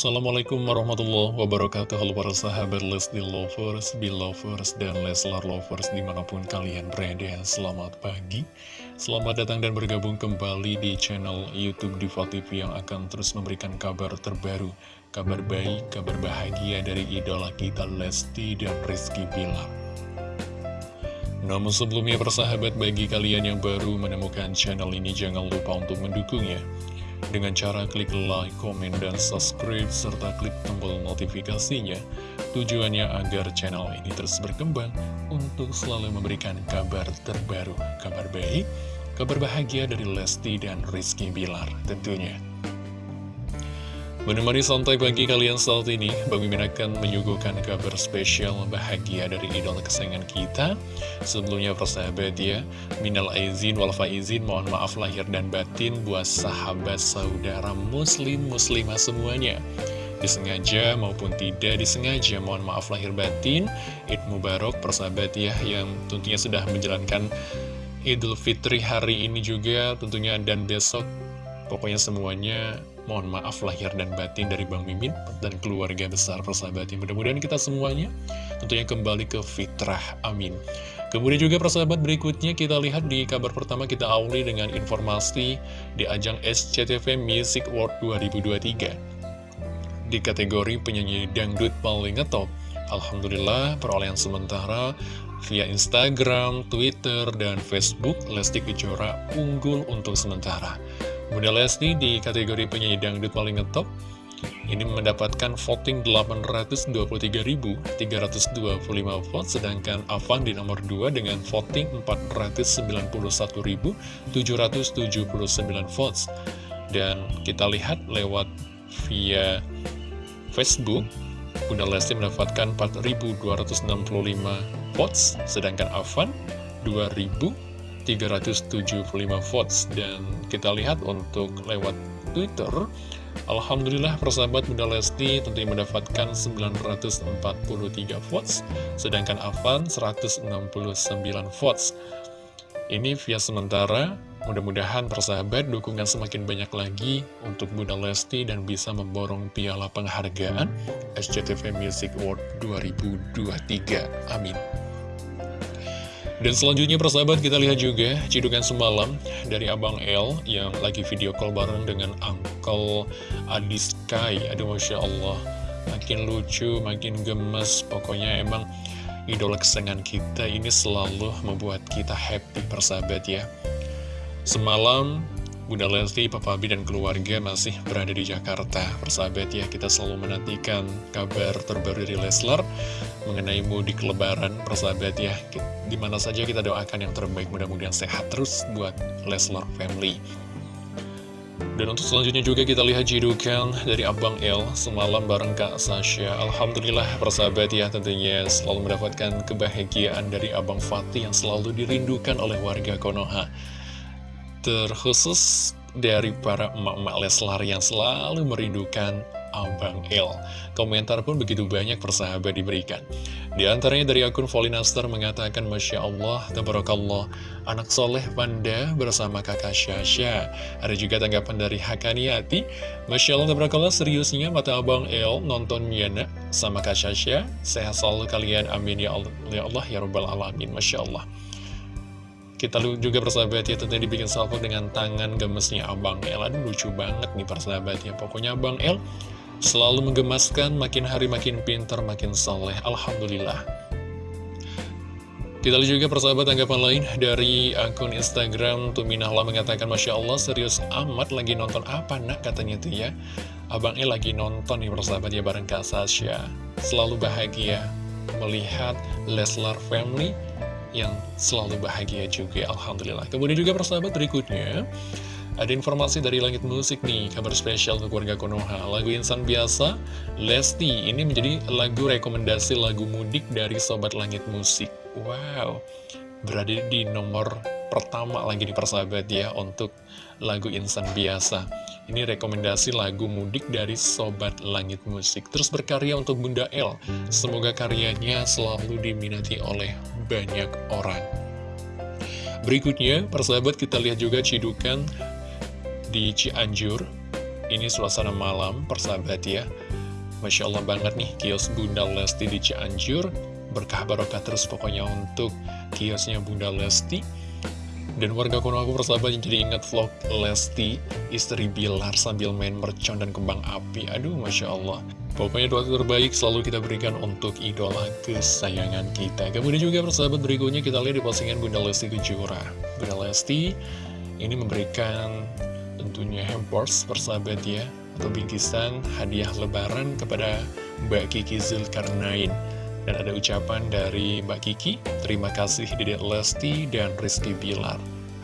Assalamualaikum warahmatullahi wabarakatuh. Halo para sahabat Lesti Lovers, Belovers, dan Leslar Lovers di mana pun kalian berada. Selamat pagi. Selamat datang dan bergabung kembali di channel Youtube Diva TV Yang akan terus memberikan kabar terbaru Kabar baik, kabar bahagia dari idola kita Lesti dan Rizky Bilar. Namun sebelumnya persahabat bagi kalian yang baru menemukan channel ini jangan lupa untuk mendukungnya dengan cara klik like, komen, dan subscribe, serta klik tombol notifikasinya. Tujuannya agar channel ini terus berkembang untuk selalu memberikan kabar terbaru, kabar baik, kabar bahagia dari Lesti dan Rizky Bilar tentunya. Menemani santai pagi kalian saat ini, Bang Mimin akan menyuguhkan kabar spesial bahagia dari idola kesayangan kita. Sebelumnya persahabat ya, minal aizin wal faizin, mohon maaf lahir dan batin buat sahabat saudara muslim muslimah semuanya. Disengaja maupun tidak disengaja, mohon maaf lahir batin. Id Mubarak persahabat ya, yang tentunya sudah menjalankan Idul Fitri hari ini juga tentunya dan besok. Pokoknya semuanya Mohon maaf lahir dan batin dari Bang Mimin dan keluarga besar persahabat Mudah-mudahan kita semuanya tentunya kembali ke fitrah. Amin. Kemudian juga persahabat berikutnya kita lihat di kabar pertama kita awali dengan informasi di ajang SCTV Music World 2023. Di kategori penyanyi dangdut paling ngetop, Alhamdulillah perolehan sementara via Instagram, Twitter, dan Facebook Lesti Kejora unggul untuk sementara. Bunda Lesti di kategori penyanyi dangdut paling ngetop ini mendapatkan voting 823.325 vote, sedangkan Avan di nomor 2 dengan voting 491.779 votes. Dan kita lihat lewat via Facebook, Bunda Lesti mendapatkan 4.265 votes, sedangkan Avan 2.000 375 votes. Dan kita lihat untuk lewat Twitter Alhamdulillah persahabat Bunda Lesti tentunya mendapatkan 943 votes sedangkan Avan 169 votes. Ini via sementara. Mudah-mudahan persahabat dukungan semakin banyak lagi untuk Bunda Lesti dan bisa memborong piala penghargaan SCTV Music Award 2023 amin dan selanjutnya persahabat kita lihat juga cidukan semalam dari Abang L yang lagi video call bareng dengan Uncle Adi Sky. Aduh Masya Allah, makin lucu, makin gemes. Pokoknya emang idola kesenangan kita ini selalu membuat kita happy persahabat ya. Semalam Bunda Lesti, Papa Abi, dan keluarga masih berada di Jakarta. Persahabat ya, kita selalu menantikan kabar terbaru dari Leslar mengenai mudik lebaran. Persahabat ya, di mana saja kita doakan yang terbaik, mudah-mudahan sehat terus buat Leslar family. Dan untuk selanjutnya juga kita lihat jidukan dari Abang L semalam bareng Kak Sasha. Alhamdulillah persahabat ya tentunya selalu mendapatkan kebahagiaan dari Abang Fatih yang selalu dirindukan oleh warga Konoha terkhusus dari para emak-emak Leslar yang selalu merindukan Abang El. Komentar pun begitu banyak persahabat diberikan. Di antaranya dari akun Volinaster mengatakan, Masya Allah, Tabarakallah, anak soleh panda bersama kakak Syasha. Ada juga tanggapan dari Hakaniati, Masya Allah, Tabarakallah, seriusnya mata Abang El nontonnya nak sama kak Syasha. Sehat selalu kalian, amin ya Allah, ya Allah, ya Rabbal Alamin, Masya Allah. Kita juga persahabat ya tentunya dibikin salvo dengan tangan gemesnya Abang El Aduh lucu banget nih persahabat ya Pokoknya Abang El selalu menggemaskan makin hari makin pintar makin soleh Alhamdulillah. Kita lihat juga persahabat tanggapan lain dari akun Instagram Tuminahlah mengatakan Masya Allah serius amat lagi nonton apa nak katanya tuh ya. Abang El lagi nonton nih persahabat ya bareng Kak Sasha. Selalu bahagia melihat Leslar Family yang selalu bahagia juga. Alhamdulillah. Kemudian juga persahabat berikutnya ada informasi dari Langit Musik nih, kabar spesial untuk warga Konoha. Lagu Insan Biasa, Lesti, ini menjadi lagu rekomendasi lagu mudik dari Sobat Langit Musik. Wow, berada di nomor pertama lagi di persahabat ya untuk lagu Insan Biasa. Ini rekomendasi lagu mudik dari Sobat Langit Musik. Terus berkarya untuk Bunda L. Semoga karyanya selalu diminati oleh banyak orang. Berikutnya, persahabat kita lihat juga cidukan di Cianjur. Ini suasana malam, persahabat ya. Masya Allah banget nih, kios Bunda Lesti di Cianjur. Berkah barokah terus pokoknya untuk kiosnya Bunda Lesti. Dan warga Konoha persahabat jadi ingat vlog Lesti, istri Bilar sambil main mercon dan kembang api. Aduh, Masya Allah. Pokoknya doa terbaik selalu kita berikan untuk idola kesayangan kita. Kemudian juga persahabat berikutnya kita lihat di postingan Bunda Lesti Kejora. Bunda Lesti ini memberikan tentunya hampers persahabat ya. Atau bingkisan hadiah lebaran kepada Mbak Kiki Zulkarnain. Dan ada ucapan dari Mbak Kiki terima kasih Dedek Lesti dan Rizky Bilar.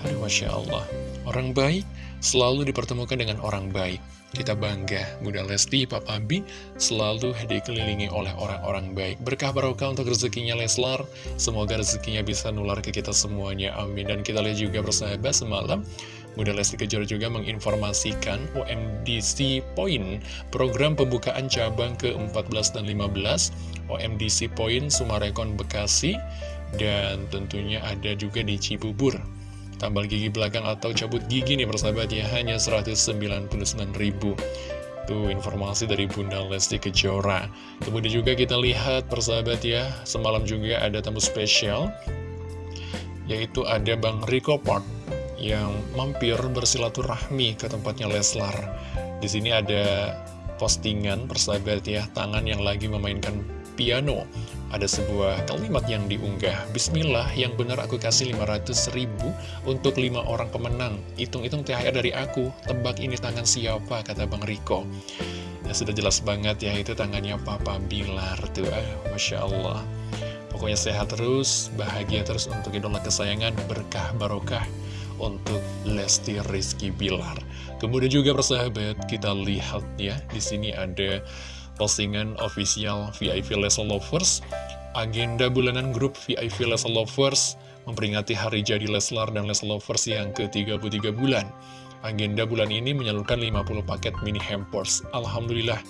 Aduh Masya Allah. Orang baik selalu dipertemukan dengan orang baik. Kita bangga Bunda Lesti, Papa Bi selalu dikelilingi oleh orang-orang baik. Berkah barokah untuk rezekinya Leslar. Semoga rezekinya bisa nular ke kita semuanya. Amin. Dan kita lihat juga bersahabat semalam Bunda Lesti Kejora juga menginformasikan OMDC Point, program pembukaan cabang ke-14 dan 15, OMDC Point Sumarekon Bekasi, dan tentunya ada juga di Cibubur. Tambal gigi belakang atau cabut gigi nih persahabat ya, hanya 199 ribu. Tuh informasi dari Bunda Lesti Kejora. Kemudian juga kita lihat persahabat ya, semalam juga ada tamu spesial, yaitu ada Bang Rico Park yang mampir bersilaturahmi ke tempatnya Leslar. Di sini ada postingan persahabat ya, tangan yang lagi memainkan piano. Ada sebuah kalimat yang diunggah, Bismillah yang benar aku kasih 500 ribu untuk lima orang pemenang. Hitung-hitung THR dari aku, tebak ini tangan siapa, kata Bang Riko. Ya sudah jelas banget ya, itu tangannya Papa Bilar tuh, eh, Masya Allah. Pokoknya sehat terus, bahagia terus untuk idola kesayangan, berkah barokah untuk Lesti Rizky Bilar. Kemudian juga persahabat, kita lihat ya, di sini ada postingan official VIP Leslar Lovers, agenda bulanan grup VIP Leslar Lovers memperingati hari jadi Leslar dan Leslar Lovers yang ke-33 bulan. Agenda bulan ini menyalurkan 50 paket mini hampers. Alhamdulillah,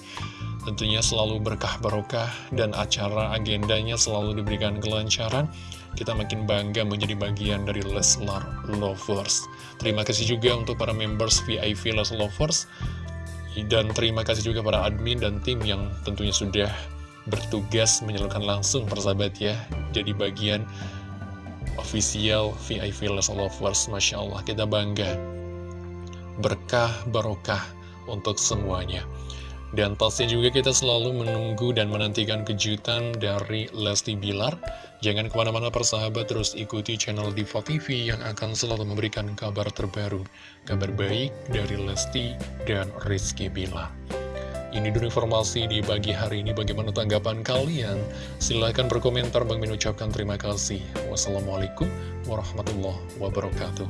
tentunya selalu berkah barokah dan acara agendanya selalu diberikan kelancaran kita makin bangga menjadi bagian dari Leslar Lovers. Terima kasih juga untuk para members VIP Leslar Lovers. Dan terima kasih juga para admin dan tim yang tentunya sudah bertugas menyalurkan langsung persahabat ya. Jadi bagian official VIP Leslar Lovers. Masya Allah, kita bangga. Berkah, barokah untuk semuanya. Dan pastinya juga kita selalu menunggu dan menantikan kejutan dari Lesti Bilar. Jangan ke mana-mana persahabat, terus ikuti channel Diva TV yang akan selalu memberikan kabar terbaru. Kabar baik dari Lesti dan Rizky Bilar. Ini dulu informasi di pagi hari ini. Bagaimana tanggapan kalian? Silahkan berkomentar. Bang Min ucapkan terima kasih. Wassalamualaikum warahmatullahi wabarakatuh.